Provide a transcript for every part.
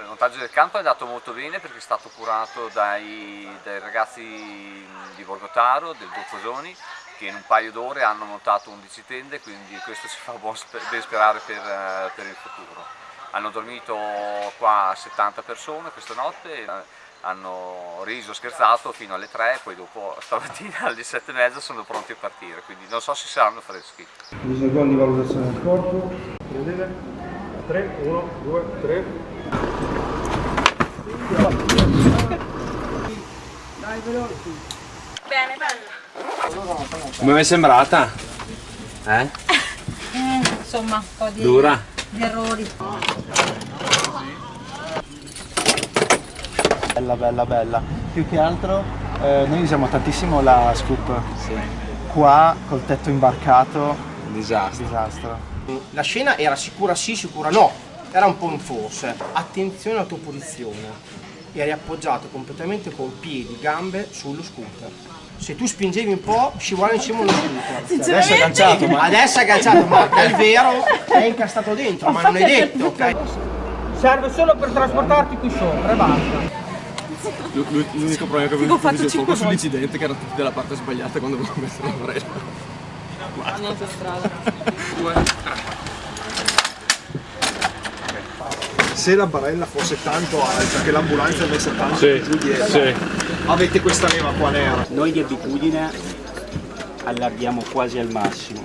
Il montaggio del campo è andato molto bene perché è stato curato dai, dai ragazzi di Borgotaro, del Boccosoni, che in un paio d'ore hanno montato 11 tende, quindi questo ci fa ben sperare per, eh, per il futuro. Hanno dormito qua 70 persone questa notte, hanno riso, scherzato fino alle 3 poi dopo stamattina alle 7 e mezza sono pronti a partire, quindi non so se saranno freschi. Bisogno di valutazione del corpo. Vedete? 3, 1, 2, 3. Dai veloci. Bene, bella. Come mi è sembrata? Eh? eh insomma, un po' di, Dura. di errori. Bella, bella, bella. Più che altro eh, noi usiamo tantissimo la scoop. Sì. Qua col tetto imbarcato, Disastro. disastro. La scena era sicura sì, sicura no, era un po' un forse. Attenzione alla tua posizione. Eri appoggiato completamente con piedi, gambe sullo scooter. Se tu spingevi un po', scivolavi in cima allo scooter. Adesso è agganciato, ma Adesso è agganciato, ma è vero, è incastrato dentro, ma non è detto, ok? Serve solo per trasportarti qui sopra e basta. L'unico problema che avevo fatto poco sull'incidente che era tutti dalla parte sbagliata quando volevo mettere la barella. Se la barella fosse tanto alta che l'ambulanza avesse tanto Sì, giù dietro sì. avete questa leva qua nera Noi di abitudine allarghiamo quasi al massimo.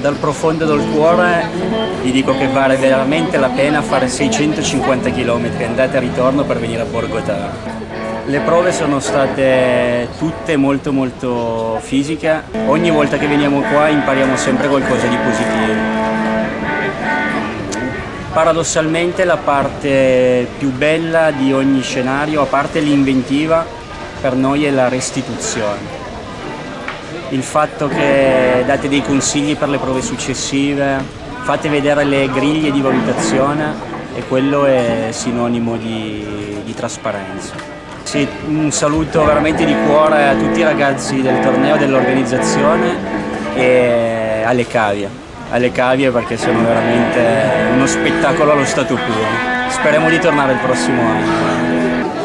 Dal profondo del cuore vi dico che vale veramente la pena fare 650 km andata e ritorno per venire a Borgotaro. Le prove sono state tutte molto molto fisiche, ogni volta che veniamo qua impariamo sempre qualcosa di positivo. Paradossalmente la parte più bella di ogni scenario, a parte l'inventiva, per noi è la restituzione il fatto che date dei consigli per le prove successive, fate vedere le griglie di valutazione e quello è sinonimo di, di trasparenza. Sì, un saluto veramente di cuore a tutti i ragazzi del torneo, dell'organizzazione e alle cavie, alle cavie perché sono veramente uno spettacolo allo stato puro. Speriamo di tornare il prossimo anno.